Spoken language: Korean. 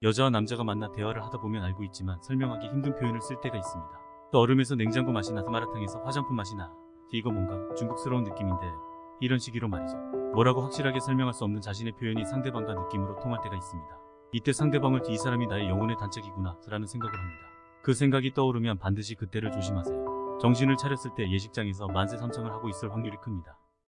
여자와 남자가 만나 대화를 하다 보면 알고 있지만 설명하기 힘든 표현을 쓸 때가 있습니다. 또 얼음에서 냉장고 맛이 나 마라탕에서 화장품 맛이 나 이거 뭔가 중국스러운 느낌인데 이런 식으로 말이죠. 뭐라고 확실하게 설명할 수 없는 자신의 표현이 상대방과 느낌으로 통할 때가 있습니다. 이때 상대방을 이 사람이 나의 영혼의 단짝이구나 라는 생각을 합니다. 그 생각이 떠오르면 반드시 그때를 조심하세요. 정신을 차렸을 때 예식장에서 만세 삼창을 하고 있을 확률이 큽니다.